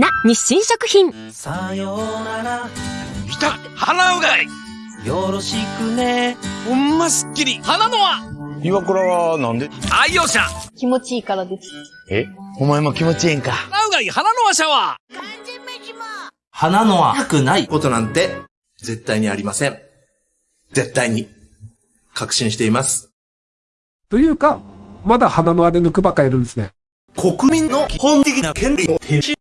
な日清食品。さようなら。いた鼻うがい。よろしくね。ほんますっきり。鼻のは岩倉はなんで？愛用者。気持ちいいからです。え？お前も気持ちええんか。鼻うがい鼻のは。シャワー鼻のは良くないことなんて絶対にありません。絶対に確信しています。というか、まだ鼻の輪で抜くばっかいるんですね。国民の本的な権利を停止